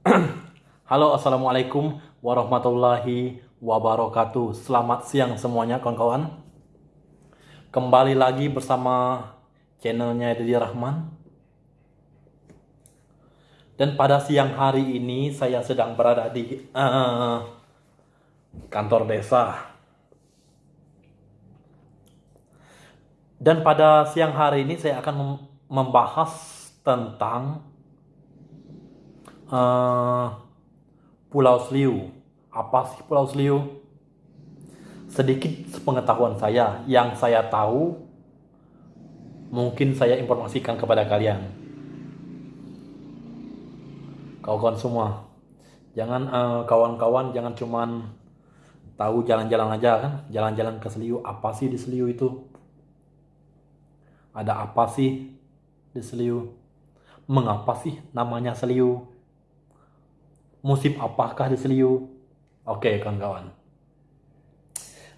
Halo, assalamualaikum warahmatullahi wabarakatuh. Selamat siang semuanya, kawan-kawan. Kembali lagi bersama channelnya Dedi Rahman. Dan pada siang hari ini saya sedang berada di uh, kantor desa. Dan pada siang hari ini saya akan membahas tentang uh, Pulau Seliu. Apa sih Pulau Seliu? Sedikit sepengetahuan saya, yang saya tahu mungkin saya informasikan kepada kalian. Kawan-kawan semua, jangan uh, kawan-kawan jangan cuman tahu jalan-jalan aja kan, jalan-jalan ke Seliu. Apa sih di Seliu itu? Ada apa sih di Seliu? Mengapa sih namanya Seliu? Musim apakah di Seliu? Oke, kawan-kawan.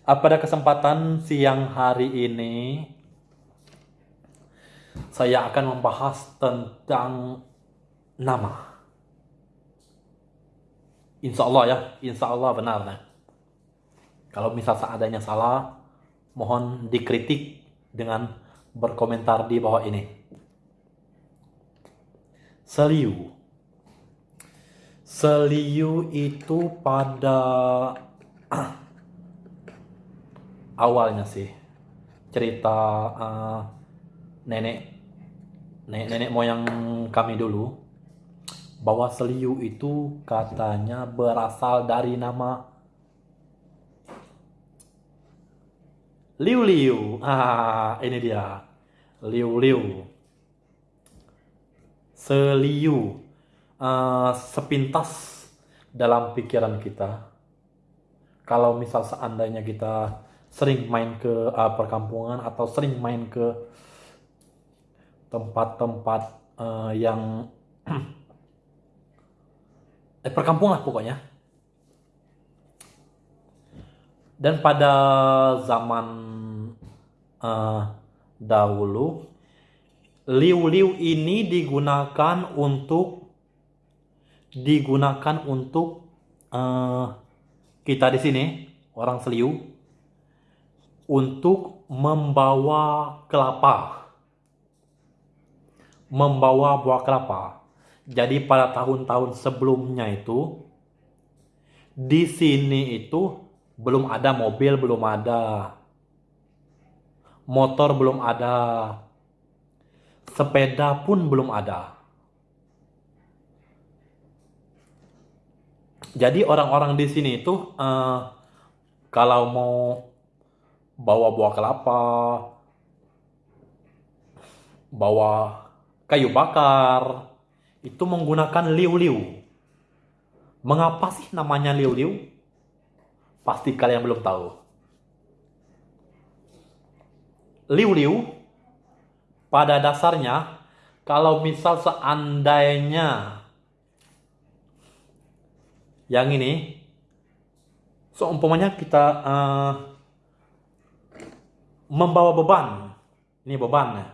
Pada kesempatan siang hari ini, saya akan membahas tentang nama. Insya Allah ya, insya Allah benar. Nah. Kalau misal seadanya salah, mohon dikritik dengan berkomentar di bawah ini. Seliu Seliu itu pada awalnya sih cerita uh, nenek nenek nenek moyang kami dulu bahwa Seliu itu katanya berasal dari nama Liu Liu. Ah, ini dia. Liu Liu. Seliu uh, sepintas dalam pikiran kita. Kalau misal seandainya kita sering main ke uh, perkampungan atau sering main ke tempat-tempat uh, yang eh, perkampungan pokoknya. Dan pada zaman uh, dahulu, liu-liu ini digunakan untuk digunakan untuk uh, kita di sini orang Seliu untuk membawa kelapa, membawa buah kelapa. Jadi pada tahun-tahun sebelumnya itu di sini itu belum ada mobil, belum ada motor, belum ada sepeda pun belum ada. Jadi orang-orang di sini itu uh, kalau mau bawa buah kelapa, bawa kayu bakar, itu menggunakan liu-liu. Mengapa sih namanya liu-liu? Pasti kalian belum tahu. Liu-liu pada dasarnya kalau misal seandainya yang ini seumpamanya kita uh, membawa beban. Ini beban ya.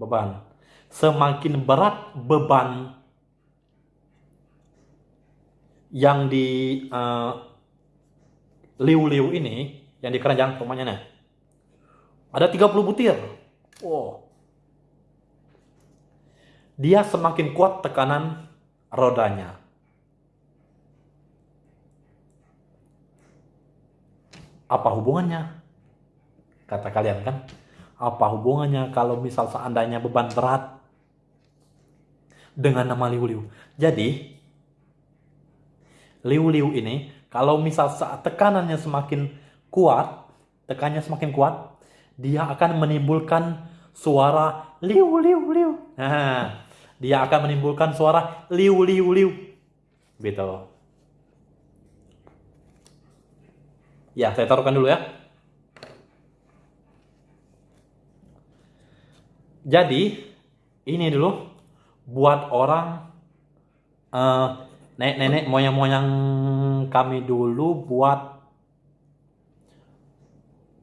Beban. Semakin berat beban yang di uh, liu-liu ini yang di keranjang umpamanya nih. Ada 30 butir. Wow. Dia semakin kuat tekanan rodanya Apa hubungannya? Kata kalian kan? Apa hubungannya kalau misal seandainya beban berat dengan nama liu-liu? Jadi, liu-liu ini kalau misal saat tekanannya semakin kuat, tekannya semakin kuat, dia akan menimbulkan suara liu liu liu. Nah, dia akan menimbulkan suara liu liu liu. Gitu. Ya, saya taruhkan dulu ya. Jadi, ini dulu buat orang uh, nenek-nenek moyang-moyang kami dulu buat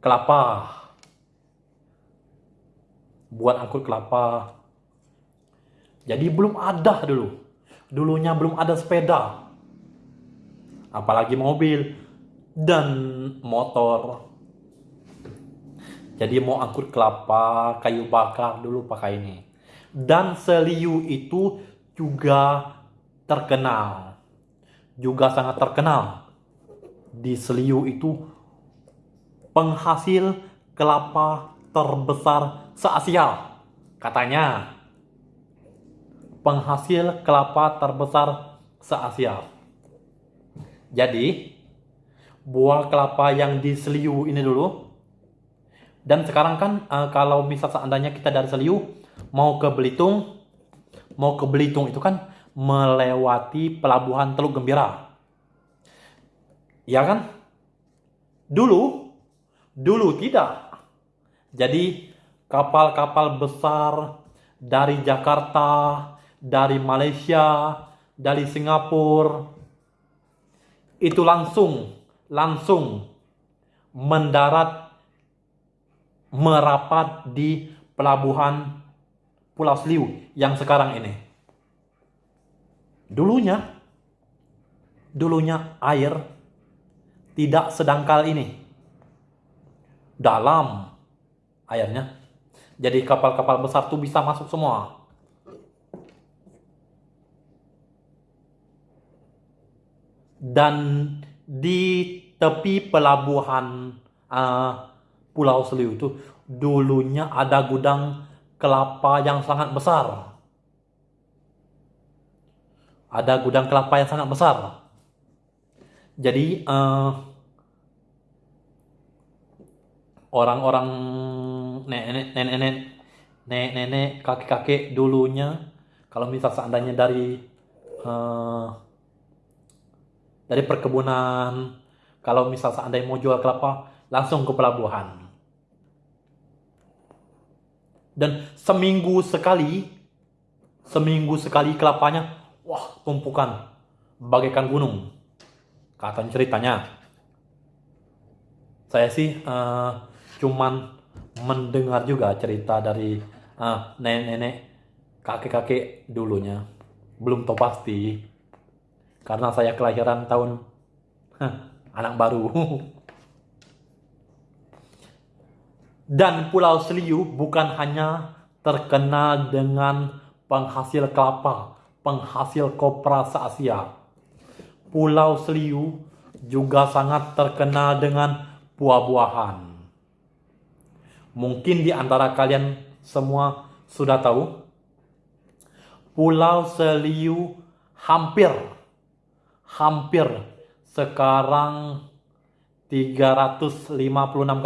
kelapa. Buat angkut kelapa. Jadi belum ada dulu. dulunya belum ada sepeda, apalagi mobil dan motor. Jadi mau angkut kelapa, kayu bakar dulu pakai ini. Dan Seliu itu juga terkenal. Juga sangat terkenal. Di Seliu itu penghasil kelapa terbesar se-Asia. Katanya. Penghasil kelapa terbesar se-Asia. Jadi, buah kelapa yang di Seliu ini dulu dan sekarang kan uh, kalau misal seandainya kita dari Seliu mau ke Belitung, mau ke Belitung itu kan melewati pelabuhan Teluk Gembira. Ya kan? Dulu, dulu tidak. Jadi kapal-kapal besar dari Jakarta, dari Malaysia, dari Singapura itu langsung langsung mendarat merapat di pelabuhan Pulau Seliu yang sekarang ini. Dulunya, dulunya air tidak sedangkal ini. Dalam airnya. Jadi kapal-kapal besar tuh bisa masuk semua. Dan di tepi pelabuhan uh, Pulau Seliu itu dulunya ada gudang kelapa yang sangat besar. Ada gudang kelapa yang sangat besar. Jadi uh, orang-orang nenek nenek nenek nenek kakek kakek dulunya kalau misal seandainya dari uh, dari perkebunan kalau misal seandainya mau jual kelapa langsung ke pelabuhan dan seminggu sekali, seminggu sekali kelapanya, wah tumpukan bagaikan gunung. Kata ceritanya. Saya sih uh, cuman mendengar juga cerita dari uh, nenek-nenek, kakek-kakek dulunya. Belum tahu pasti. Karena saya kelahiran tahun huh, anak baru. Dan Pulau Seliu bukan hanya terkenal dengan penghasil kelapa, penghasil kopra se-Asia. Pulau Seliu juga sangat terkenal dengan buah-buahan. Mungkin di antara kalian semua sudah tahu, Pulau Seliu hampir, hampir sekarang 356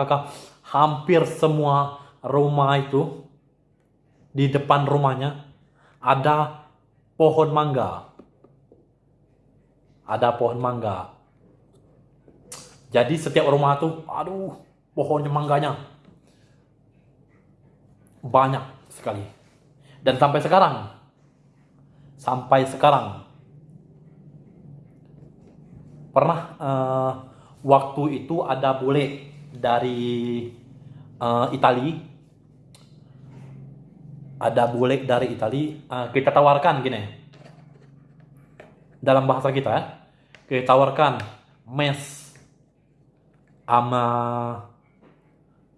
kakak hampir semua rumah itu di depan rumahnya ada pohon mangga. Ada pohon mangga. Jadi setiap rumah itu, aduh, pohonnya mangganya banyak sekali. Dan sampai sekarang, sampai sekarang, pernah uh, waktu itu ada bule dari uh, Itali. Ada bule dari Itali. Uh, kita tawarkan gini. Dalam bahasa kita ya kita tawarkan mes sama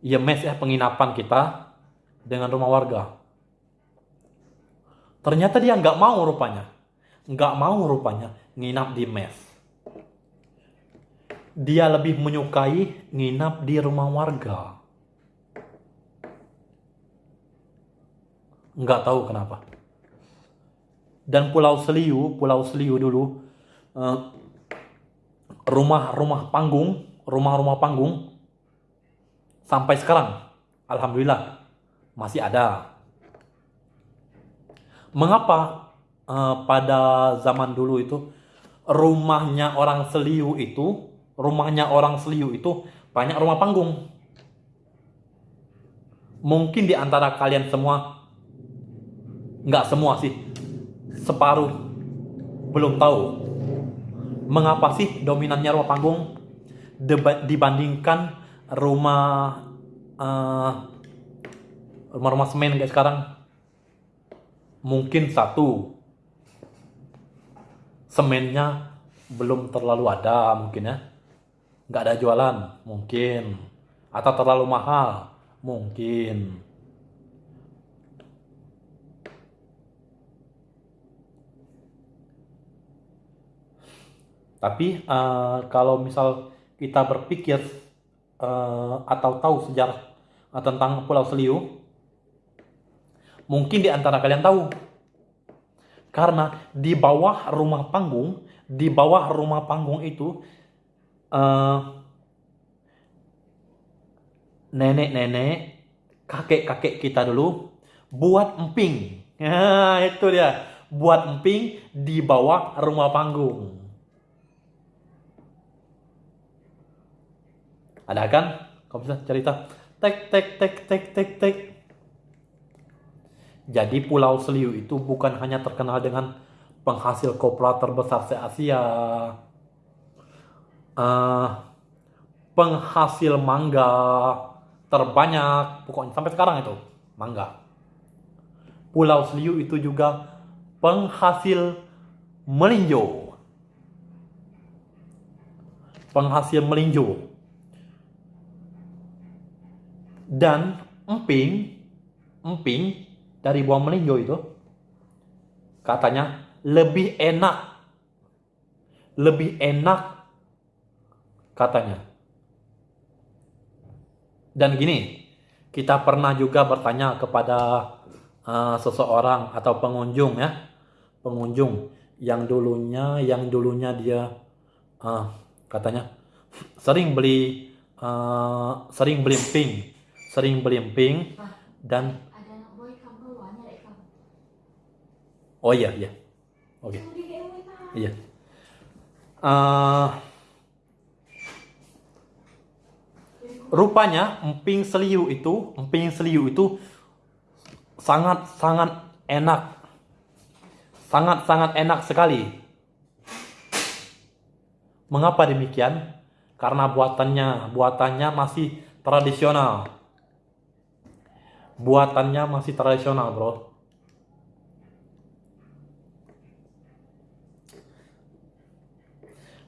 ya mes ya penginapan kita dengan rumah warga. Ternyata dia nggak mau rupanya. Nggak mau rupanya nginap di mes dia lebih menyukai nginap di rumah warga. Nggak tahu kenapa. Dan Pulau Seliu, Pulau Seliu dulu, eh, rumah-rumah panggung, rumah-rumah panggung, sampai sekarang, Alhamdulillah, masih ada. Mengapa uh, pada zaman dulu itu rumahnya orang Seliu itu rumahnya orang Seliu itu banyak rumah panggung. Mungkin di antara kalian semua, nggak semua sih, separuh belum tahu mengapa sih dominannya rumah panggung dibandingkan rumah uh, rumah-rumah semen kayak sekarang. Mungkin satu, semennya belum terlalu ada mungkin ya nggak ada jualan? Mungkin. Atau terlalu mahal? Mungkin. Tapi uh, kalau misal kita berpikir uh, atau tahu sejarah uh, tentang Pulau Seliu mungkin di antara kalian tahu. Karena di bawah rumah panggung di bawah rumah panggung itu uh, nenek-nenek, kakek-kakek kita dulu buat emping. Nah, itu dia. Buat emping di bawah rumah panggung. Ada kan? Kau bisa cerita. Tek, tek, tek, tek, tek, tek. Jadi Pulau Seliu itu bukan hanya terkenal dengan penghasil kopra terbesar se-Asia, uh, penghasil mangga terbanyak, pokoknya sampai sekarang itu mangga. Pulau Seliu itu juga penghasil melinjo. Penghasil melinjo. Dan emping, emping dari buah melinjo itu katanya lebih enak. Lebih enak katanya. Dan gini, kita pernah juga bertanya kepada uh, seseorang atau pengunjung ya, pengunjung yang dulunya yang dulunya dia uh, katanya sering beli uh, sering beli emping, sering beli emping dan Oh iya iya. Oke. Okay. Iya. Uh, rupanya emping seliu itu, emping seliu itu sangat sangat enak. Sangat sangat enak sekali. Mengapa demikian? Karena buatannya, buatannya masih tradisional. Buatannya masih tradisional, Bro.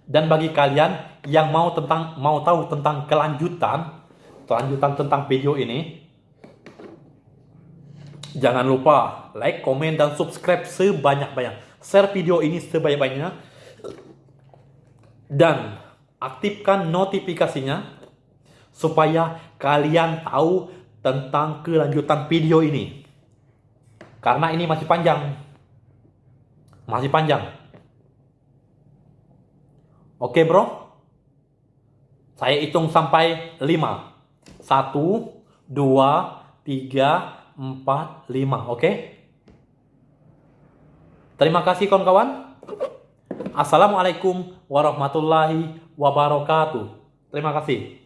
Dan bagi kalian yang mau tentang mau tahu tentang kelanjutan kelanjutan tentang video ini, jangan lupa like, komen dan subscribe sebanyak-banyak. Share video ini sebanyak-banyaknya dan aktifkan notifikasinya supaya kalian tahu tentang kelanjutan video ini. Karena ini masih panjang. Masih panjang. Oke bro? Saya hitung sampai 5. 1, 2, 3, 4, 5. Oke? Terima kasih kawan-kawan. Assalamualaikum warahmatullahi wabarakatuh. Terima kasih.